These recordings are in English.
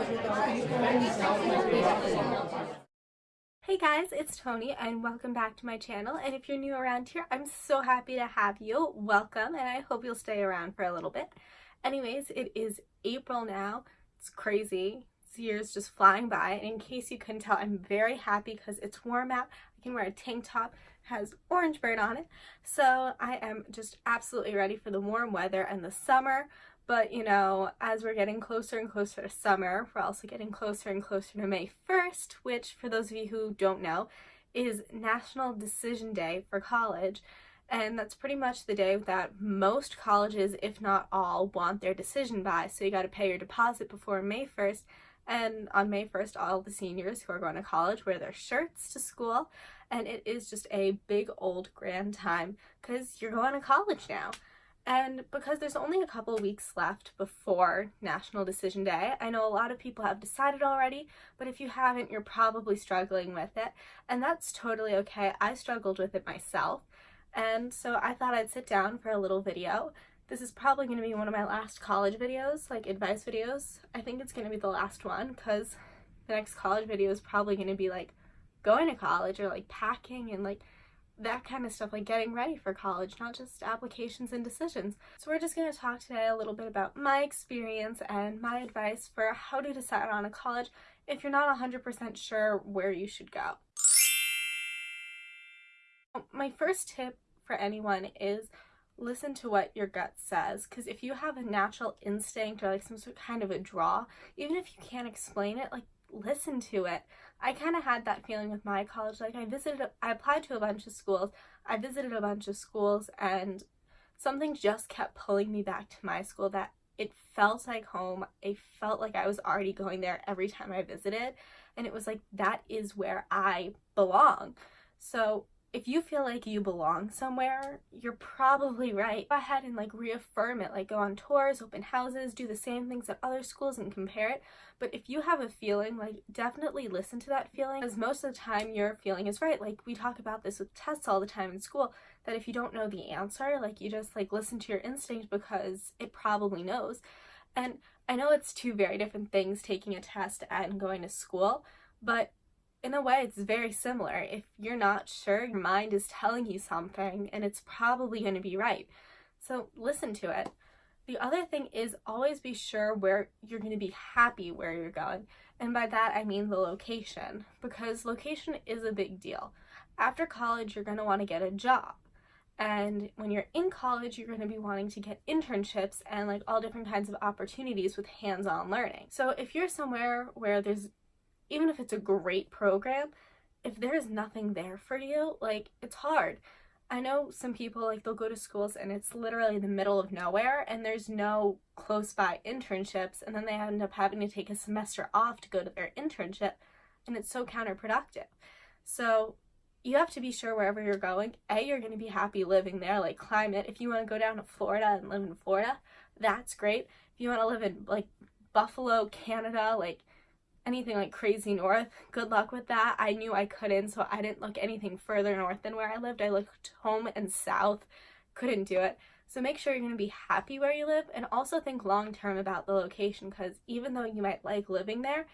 Hey guys, it's Tony and welcome back to my channel and if you're new around here, I'm so happy to have you. Welcome and I hope you'll stay around for a little bit. Anyways, it is April now. It's crazy. This year's just flying by and in case you couldn't tell, I'm very happy because it's warm out. I can wear a tank top, has orange bird on it. So I am just absolutely ready for the warm weather and the summer. But, you know, as we're getting closer and closer to summer, we're also getting closer and closer to May 1st, which, for those of you who don't know, is National Decision Day for college. And that's pretty much the day that most colleges, if not all, want their decision by. So you got to pay your deposit before May 1st. And on May 1st, all the seniors who are going to college wear their shirts to school. And it is just a big old grand time because you're going to college now. And because there's only a couple weeks left before National Decision Day, I know a lot of people have decided already, but if you haven't, you're probably struggling with it. And that's totally okay. I struggled with it myself. And so I thought I'd sit down for a little video. This is probably going to be one of my last college videos, like advice videos. I think it's going to be the last one because the next college video is probably going to be like going to college or like packing and like that kind of stuff, like getting ready for college, not just applications and decisions. So we're just going to talk today a little bit about my experience and my advice for how to decide on a college if you're not 100% sure where you should go. My first tip for anyone is listen to what your gut says because if you have a natural instinct or like some sort of kind of a draw, even if you can't explain it, like listen to it. I kind of had that feeling with my college. Like I visited, I applied to a bunch of schools. I visited a bunch of schools and something just kept pulling me back to my school that it felt like home. It felt like I was already going there every time I visited. And it was like, that is where I belong. So if you feel like you belong somewhere, you're probably right. Go ahead and like reaffirm it, like go on tours, open houses, do the same things at other schools and compare it. But if you have a feeling, like definitely listen to that feeling because most of the time your feeling is right. Like we talk about this with tests all the time in school, that if you don't know the answer, like you just like listen to your instinct because it probably knows. And I know it's two very different things, taking a test and going to school, but in a way, it's very similar. If you're not sure, your mind is telling you something and it's probably going to be right. So listen to it. The other thing is always be sure where you're going to be happy where you're going. And by that, I mean the location, because location is a big deal. After college, you're going to want to get a job. And when you're in college, you're going to be wanting to get internships and like all different kinds of opportunities with hands-on learning. So if you're somewhere where there's even if it's a great program, if there's nothing there for you, like it's hard. I know some people like they'll go to schools and it's literally the middle of nowhere and there's no close by internships and then they end up having to take a semester off to go to their internship and it's so counterproductive. So you have to be sure wherever you're going, A, you're going to be happy living there, like climate. If you want to go down to Florida and live in Florida, that's great. If you want to live in like Buffalo, Canada, like anything like crazy north, good luck with that. I knew I couldn't, so I didn't look anything further north than where I lived. I looked home and south, couldn't do it. So make sure you're going to be happy where you live and also think long term about the location because even though you might like living there,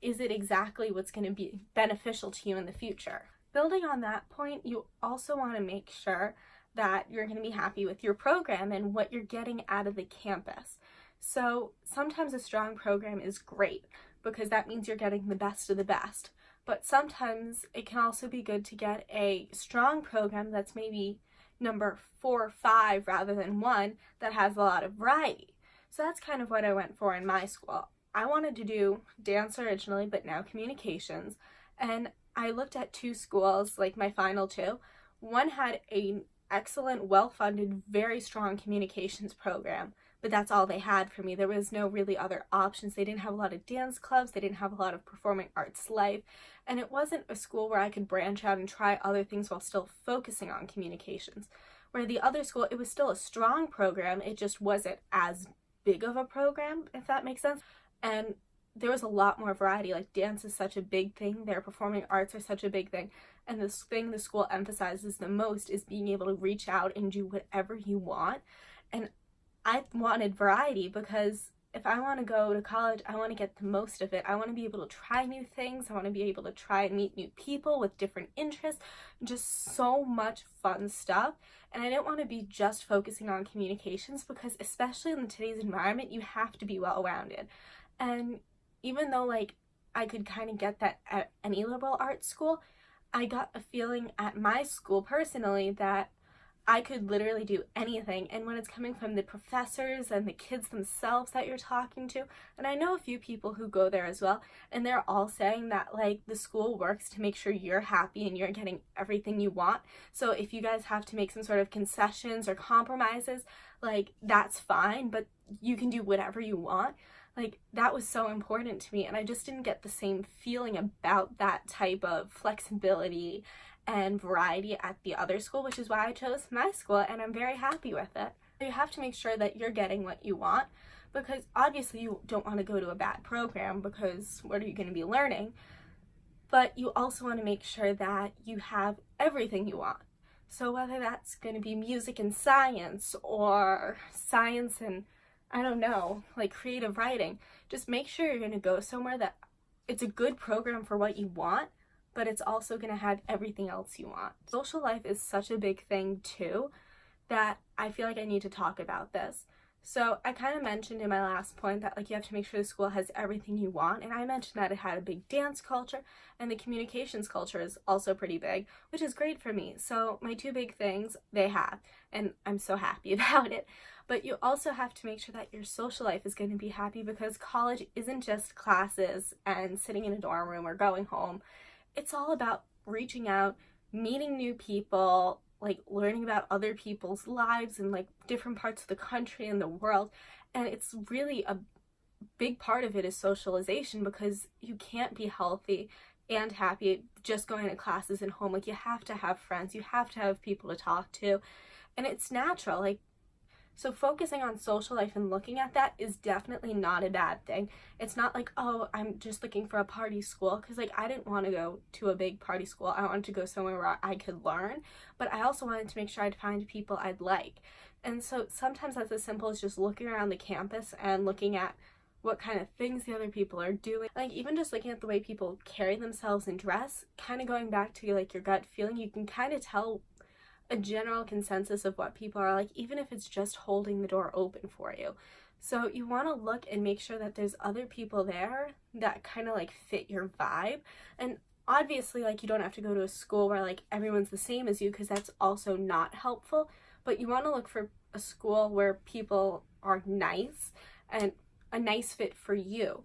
is it exactly what's going to be beneficial to you in the future? Building on that point, you also want to make sure that you're going to be happy with your program and what you're getting out of the campus. So sometimes a strong program is great, because that means you're getting the best of the best. But sometimes it can also be good to get a strong program that's maybe number four or five rather than one that has a lot of variety. So that's kind of what I went for in my school. I wanted to do dance originally, but now communications. And I looked at two schools, like my final two. One had an excellent, well-funded, very strong communications program but that's all they had for me. There was no really other options. They didn't have a lot of dance clubs. They didn't have a lot of performing arts life. And it wasn't a school where I could branch out and try other things while still focusing on communications. Where the other school, it was still a strong program. It just wasn't as big of a program, if that makes sense. And there was a lot more variety. Like dance is such a big thing. Their performing arts are such a big thing. And the thing the school emphasizes the most is being able to reach out and do whatever you want. And I wanted variety because if I want to go to college, I want to get the most of it. I want to be able to try new things. I want to be able to try and meet new people with different interests, just so much fun stuff. And I didn't want to be just focusing on communications because especially in today's environment, you have to be well-rounded. And even though like I could kind of get that at any liberal arts school, I got a feeling at my school personally that I could literally do anything. And when it's coming from the professors and the kids themselves that you're talking to, and I know a few people who go there as well, and they're all saying that like the school works to make sure you're happy and you're getting everything you want. So if you guys have to make some sort of concessions or compromises, like that's fine, but you can do whatever you want. Like that was so important to me and I just didn't get the same feeling about that type of flexibility and variety at the other school, which is why I chose my school and I'm very happy with it. You have to make sure that you're getting what you want because obviously you don't want to go to a bad program because what are you going to be learning? But you also want to make sure that you have everything you want. So whether that's going to be music and science or science and I don't know, like creative writing, just make sure you're going to go somewhere that it's a good program for what you want but it's also going to have everything else you want. Social life is such a big thing too that I feel like I need to talk about this. So I kind of mentioned in my last point that like you have to make sure the school has everything you want and I mentioned that it had a big dance culture and the communications culture is also pretty big which is great for me. So my two big things they have and I'm so happy about it. But you also have to make sure that your social life is going to be happy because college isn't just classes and sitting in a dorm room or going home it's all about reaching out, meeting new people, like learning about other people's lives and like different parts of the country and the world. And it's really a big part of it is socialization because you can't be healthy and happy just going to classes and home. Like you have to have friends, you have to have people to talk to. And it's natural. Like so focusing on social life and looking at that is definitely not a bad thing. It's not like, oh, I'm just looking for a party school because like I didn't want to go to a big party school. I wanted to go somewhere where I could learn, but I also wanted to make sure I'd find people I'd like. And so sometimes that's as simple as just looking around the campus and looking at what kind of things the other people are doing. Like even just looking at the way people carry themselves and dress, kind of going back to like your gut feeling, you can kind of tell a general consensus of what people are like, even if it's just holding the door open for you. So you want to look and make sure that there's other people there that kind of like fit your vibe. And obviously like you don't have to go to a school where like everyone's the same as you because that's also not helpful. But you want to look for a school where people are nice and a nice fit for you.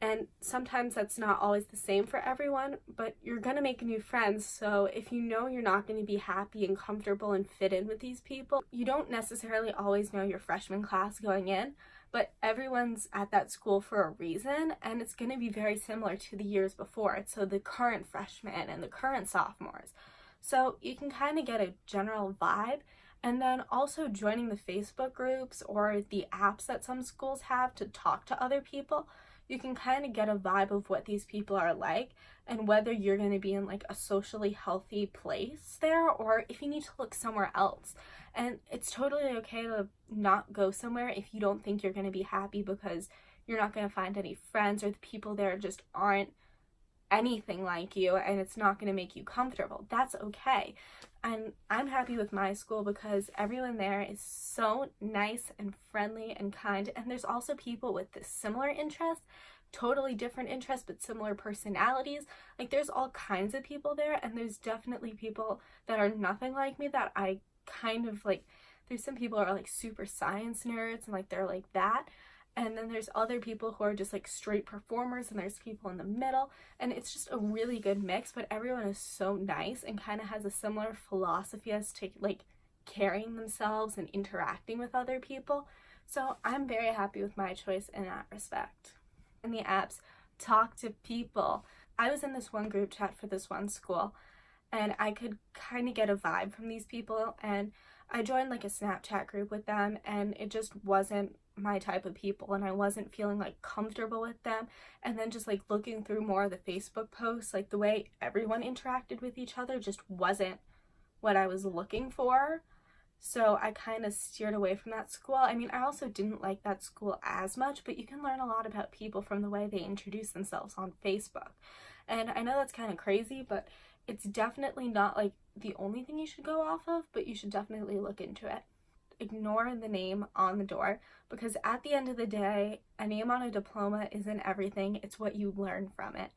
And sometimes that's not always the same for everyone, but you're to make new friends. So if you know you're not to be happy and comfortable and fit in with these people, you don't necessarily always know your freshman class going in, but everyone's at that school for a reason and it's to be very similar to the years before. So the current freshmen and the current sophomores. So you can kind of get a general vibe and then also joining the Facebook groups or the apps that some schools have to talk to other people you can kind of get a vibe of what these people are like and whether you're going to be in like a socially healthy place there or if you need to look somewhere else. And it's totally okay to not go somewhere if you don't think you're going to be happy because you're not going to find any friends or the people there just aren't anything like you and it's not going to make you comfortable. That's okay. And I'm happy with my school because everyone there is so nice and friendly and kind. And there's also people with similar interests, totally different interests, but similar personalities. Like there's all kinds of people there and there's definitely people that are nothing like me that I kind of like, there's some people are like super science nerds and like they're like that and then there's other people who are just like straight performers and there's people in the middle and it's just a really good mix but everyone is so nice and kind of has a similar philosophy as to like carrying themselves and interacting with other people so I'm very happy with my choice in that respect. In the apps, talk to people. I was in this one group chat for this one school and I could kind of get a vibe from these people and I joined like a Snapchat group with them and it just wasn't my type of people and I wasn't feeling like comfortable with them and then just like looking through more of the Facebook posts like the way everyone interacted with each other just wasn't what I was looking for So I kind of steered away from that school. I mean, I also didn't like that school as much, but you can learn a lot about people from the way they introduce themselves on Facebook. And I know that's kind of crazy, but it's definitely not like the only thing you should go off of, but you should definitely look into it. Ignore the name on the door because at the end of the day, a name on a diploma isn't everything, it's what you learn from it.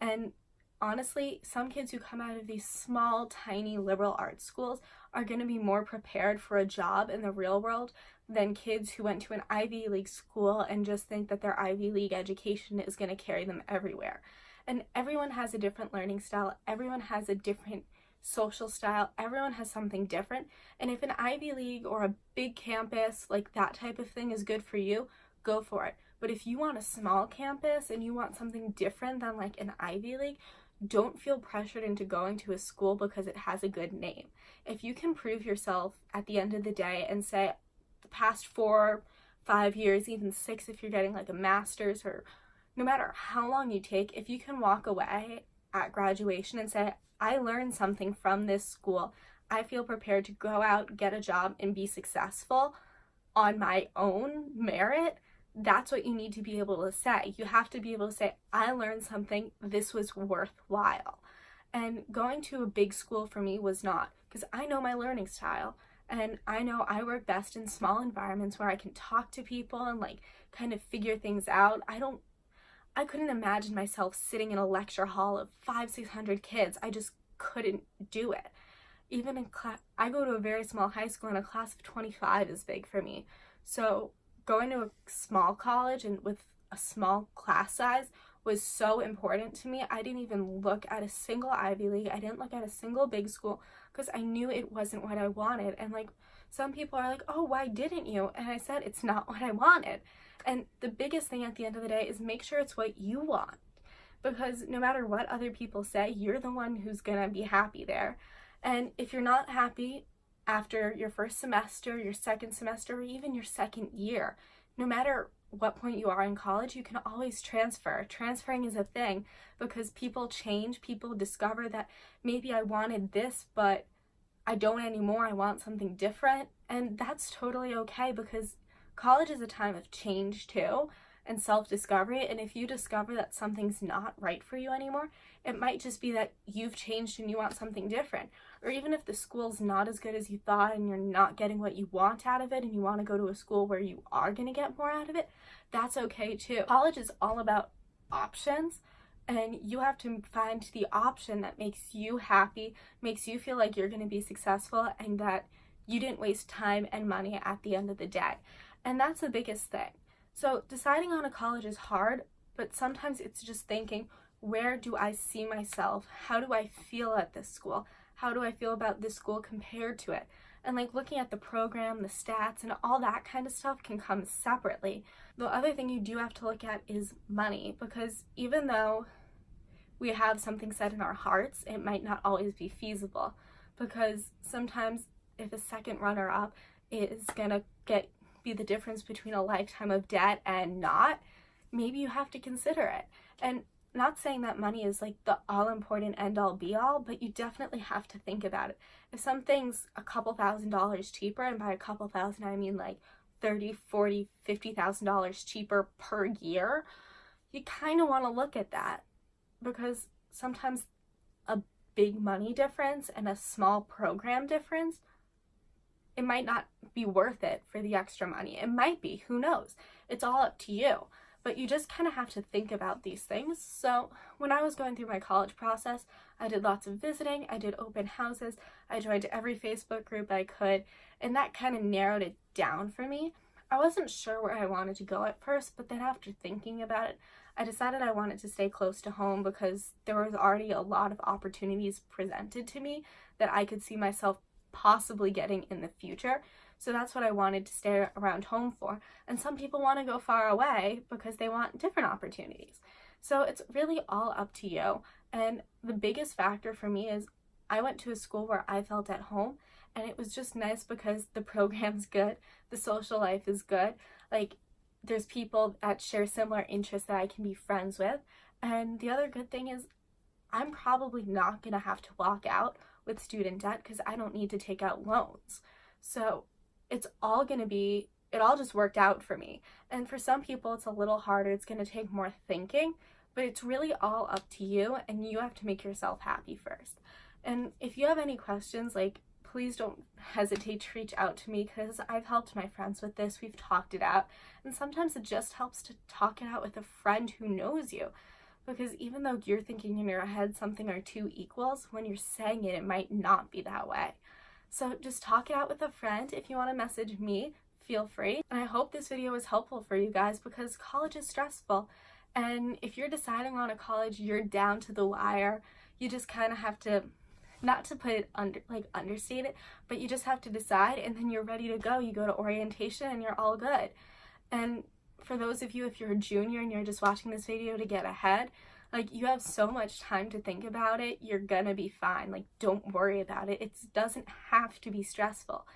And honestly, some kids who come out of these small, tiny liberal arts schools are going to be more prepared for a job in the real world than kids who went to an Ivy League school and just think that their Ivy League education is going to carry them everywhere. And everyone has a different learning style, everyone has a different social style, everyone has something different. And if an Ivy League or a big campus, like that type of thing, is good for you, go for it. But if you want a small campus and you want something different than like an Ivy League, don't feel pressured into going to a school because it has a good name. If you can prove yourself at the end of the day and say, the past four, five years, even six if you're getting like a master's or no matter how long you take, if you can walk away at graduation and say, I learned something from this school, I feel prepared to go out, get a job, and be successful on my own merit, that's what you need to be able to say. You have to be able to say, I learned something, this was worthwhile. And going to a big school for me was not, because I know my learning style. And I know I work best in small environments where I can talk to people and like kind of figure things out. I don't, I couldn't imagine myself sitting in a lecture hall of five, 600 kids. I just couldn't do it. Even in class, I go to a very small high school and a class of 25 is big for me. So going to a small college and with a small class size was so important to me. I didn't even look at a single Ivy League. I didn't look at a single big school because I knew it wasn't what I wanted. And like some people are like, oh, why didn't you? And I said, it's not what I wanted. And the biggest thing at the end of the day is make sure it's what you want. Because no matter what other people say, you're the one who's gonna be happy there. And if you're not happy, after your first semester, your second semester, or even your second year. No matter what point you are in college, you can always transfer. Transferring is a thing because people change, people discover that maybe I wanted this, but I don't anymore, I want something different. And that's totally okay because college is a time of change too and self-discovery and if you discover that something's not right for you anymore it might just be that you've changed and you want something different. Or even if the school's not as good as you thought and you're not getting what you want out of it and you want to go to a school where you are going to get more out of it that's okay too. College is all about options and you have to find the option that makes you happy makes you feel like you're going to be successful and that you didn't waste time and money at the end of the day and that's the biggest thing so deciding on a college is hard, but sometimes it's just thinking, where do I see myself? How do I feel at this school? How do I feel about this school compared to it? And like looking at the program, the stats, and all that kind of stuff can come separately. The other thing you do have to look at is money, because even though we have something set in our hearts, it might not always be feasible. Because sometimes if a second runner up is gonna get be the difference between a lifetime of debt and not, maybe you have to consider it. And not saying that money is like the all important end all be all, but you definitely have to think about it. If something's a couple thousand dollars cheaper, and by a couple thousand I mean like 30, 40, 50,000 dollars cheaper per year, you kind of want to look at that because sometimes a big money difference and a small program difference it might not be worth it for the extra money. It might be, who knows? It's all up to you. But you just kind of have to think about these things. So when I was going through my college process, I did lots of visiting, I did open houses, I joined every Facebook group I could, and that kind of narrowed it down for me. I wasn't sure where I wanted to go at first, but then after thinking about it, I decided I wanted to stay close to home because there was already a lot of opportunities presented to me that I could see myself possibly getting in the future. So that's what I wanted to stay around home for. And some people want to go far away because they want different opportunities. So it's really all up to you. And the biggest factor for me is I went to a school where I felt at home and it was just nice because the program's good, the social life is good. Like there's people that share similar interests that I can be friends with. And the other good thing is I'm probably not going to have to walk out with student debt because I don't need to take out loans. So it's all going to be, it all just worked out for me. And for some people, it's a little harder. It's going to take more thinking, but it's really all up to you and you have to make yourself happy first. And if you have any questions, like please don't hesitate to reach out to me because I've helped my friends with this. We've talked it out. And sometimes it just helps to talk it out with a friend who knows you. Because even though you're thinking in your head something are two equals, when you're saying it, it might not be that way. So just talk it out with a friend. If you want to message me, feel free. And I hope this video was helpful for you guys because college is stressful. And if you're deciding on a college, you're down to the wire. You just kind of have to not to put it under like understate it but you just have to decide and then you're ready to go you go to orientation and you're all good and for those of you if you're a junior and you're just watching this video to get ahead like you have so much time to think about it you're gonna be fine like don't worry about it it doesn't have to be stressful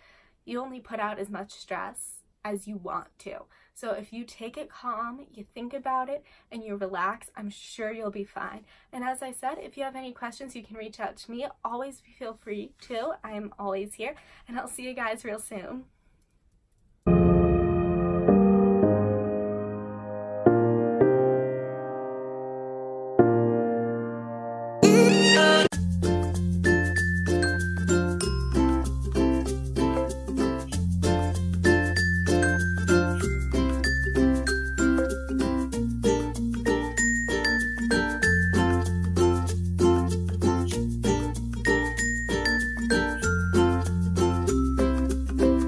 you only put out as much stress as you want to so if you take it calm, you think about it, and you relax, I'm sure you'll be fine. And as I said, if you have any questions, you can reach out to me. Always feel free to. I'm always here, and I'll see you guys real soon.